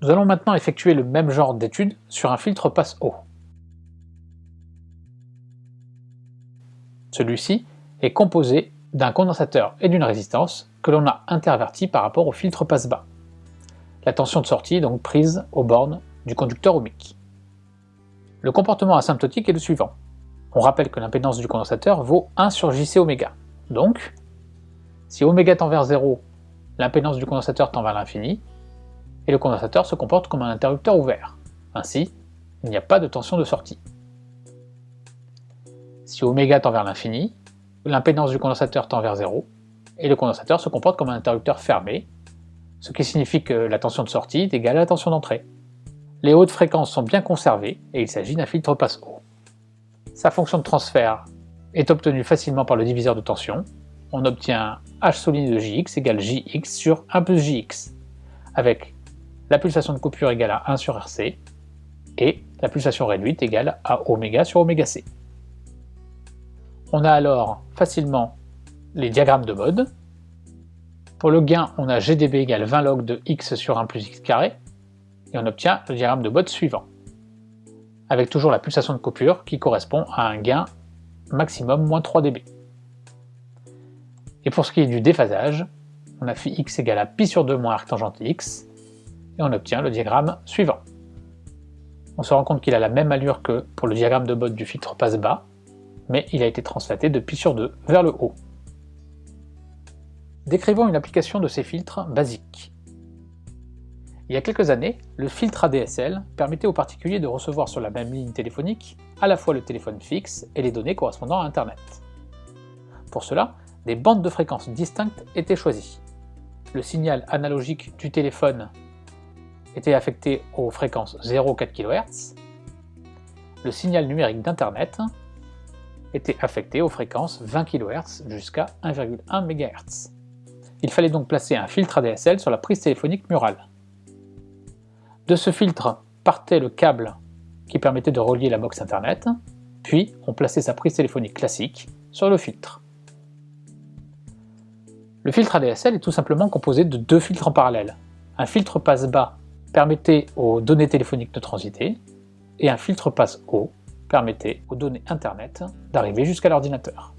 Nous allons maintenant effectuer le même genre d'étude sur un filtre passe-haut. Celui-ci est composé d'un condensateur et d'une résistance que l'on a interverti par rapport au filtre passe-bas. La tension de sortie est donc prise aux bornes du conducteur ohmique. Le comportement asymptotique est le suivant. On rappelle que l'impédance du condensateur vaut 1 sur JC oméga. Donc, si oméga tend vers 0, l'impédance du condensateur tend vers l'infini, et le condensateur se comporte comme un interrupteur ouvert. Ainsi, il n'y a pas de tension de sortie. Si oméga tend vers l'infini, l'impédance du condensateur tend vers 0, et le condensateur se comporte comme un interrupteur fermé, ce qui signifie que la tension de sortie est égale à la tension d'entrée. Les hautes fréquences sont bien conservées, et il s'agit d'un filtre passe-haut. Sa fonction de transfert est obtenue facilement par le diviseur de tension. On obtient H souligné de Jx égale Jx sur 1 plus Jx, avec la pulsation de coupure égale à 1 sur Rc, et la pulsation réduite égale à oméga sur oméga c. On a alors facilement les diagrammes de mode. Pour le gain, on a GDB égale 20 log de x sur 1 plus x carré, et on obtient le diagramme de mode suivant, avec toujours la pulsation de coupure qui correspond à un gain maximum moins 3 dB. Et pour ce qui est du déphasage, on a phi x égale à pi sur 2 moins arc tangente x, et on obtient le diagramme suivant. On se rend compte qu'il a la même allure que pour le diagramme de mode du filtre passe-bas, mais il a été translaté de pi sur 2 vers le haut. Décrivons une application de ces filtres basiques. Il y a quelques années, le filtre ADSL permettait aux particuliers de recevoir sur la même ligne téléphonique à la fois le téléphone fixe et les données correspondant à Internet. Pour cela, des bandes de fréquences distinctes étaient choisies. Le signal analogique du téléphone était affecté aux fréquences 0,4 kHz, le signal numérique d'Internet était affecté aux fréquences 20 kHz jusqu'à 1,1 MHz. Il fallait donc placer un filtre ADSL sur la prise téléphonique murale. De ce filtre partait le câble qui permettait de relier la box internet, puis on plaçait sa prise téléphonique classique sur le filtre. Le filtre ADSL est tout simplement composé de deux filtres en parallèle. Un filtre passe-bas permettait aux données téléphoniques de transiter, et un filtre passe-haut permettait aux données Internet d'arriver jusqu'à l'ordinateur.